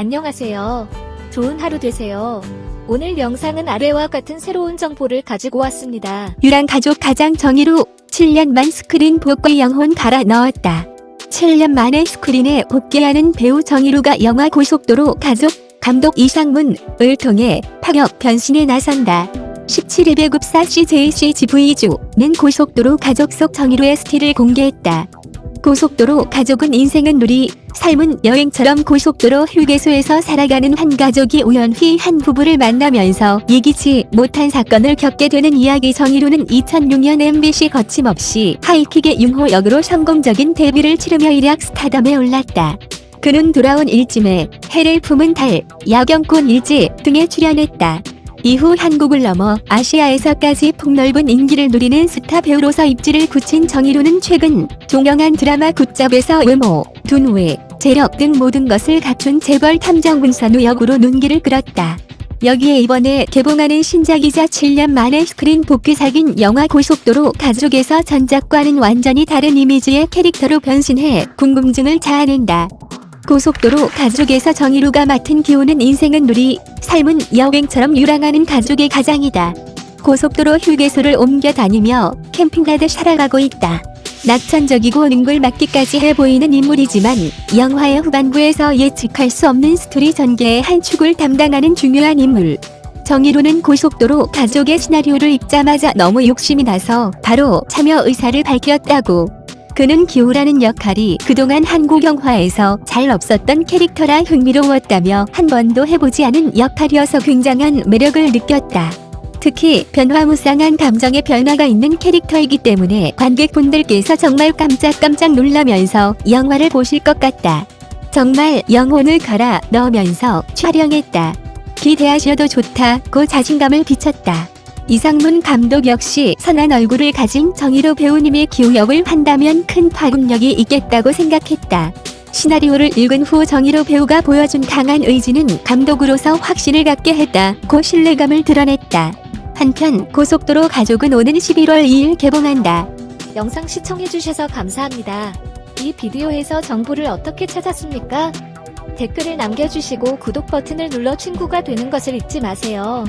안녕하세요. 좋은 하루 되세요. 오늘 영상은 아래와 같은 새로운 정보를 가지고 왔습니다. 유랑 가족 가장 정의로 7년 만 스크린 복귀 영혼 갈아 넣었다. 7년 만에 스크린에 복귀하는 배우 정의로가 영화 고속도로 가족 감독 이상문을 통해 파격 변신에 나선다. 17일 배급사 CJCGV주는 고속도로 가족 속 정의로의 스틸을 공개했다. 고속도로 가족은 인생은 누리, 삶은 여행처럼 고속도로 휴게소에서 살아가는 한 가족이 우연히 한 부부를 만나면서 예기치 못한 사건을 겪게 되는 이야기 정의로는 2006년 MBC 거침없이 하이킥의 융호 역으로 성공적인 데뷔를 치르며 일약 스타덤에 올랐다. 그는 돌아온 일찜에 해를 품은 달, 야경꾼 일지 등에 출연했다. 이후 한국을 넘어 아시아에서까지 폭넓은 인기를 누리는 스타 배우로서 입지를 굳힌 정의로는 최근 종영한 드라마 굿잡에서 외모, 둔외, 재력 등 모든 것을 갖춘 재벌 탐정 군산우 역으로 눈길을 끌었다. 여기에 이번에 개봉하는 신작이자 7년 만에 스크린 복귀작인 영화 고속도로 가족에서 전작과는 완전히 다른 이미지의 캐릭터로 변신해 궁금증을 자아낸다. 고속도로 가족에서 정의로가 맡은 기호는 인생은 누리, 삶은 여행처럼 유랑하는 가족의 가장이다. 고속도로 휴게소를 옮겨 다니며 캠핑하듯 살아가고 있다. 낙천적이고 능글맞기까지 해 보이는 인물이지만 영화의 후반부에서 예측할 수 없는 스토리 전개의 한 축을 담당하는 중요한 인물. 정의로는 고속도로 가족의 시나리오를 읽자마자 너무 욕심이 나서 바로 참여 의사를 밝혔다고. 그는 기호라는 역할이 그동안 한국 영화에서 잘 없었던 캐릭터라 흥미로웠다며 한 번도 해보지 않은 역할이어서 굉장한 매력을 느꼈다. 특히 변화무쌍한 감정의 변화가 있는 캐릭터이기 때문에 관객분들께서 정말 깜짝깜짝 놀라면서 영화를 보실 것 같다. 정말 영혼을 갈아 넣으면서 촬영했다. 기대하셔도 좋다고 자신감을 비쳤다. 이상문 감독 역시 선한 얼굴을 가진 정의로 배우님의 기우역을 한다면 큰 파급력이 있겠다고 생각했다. 시나리오를 읽은 후 정의로 배우가 보여준 강한 의지는 감독으로서 확신을 갖게 했다 고 신뢰감을 드러냈다. 한편 고속도로 가족은 오는 11월 2일 개봉한다. 영상 시청해주셔서 감사합니다. 이 비디오에서 정보를 어떻게 찾았습니까? 댓글을 남겨주시고 구독 버튼을 눌러 친구가 되는 것을 잊지 마세요.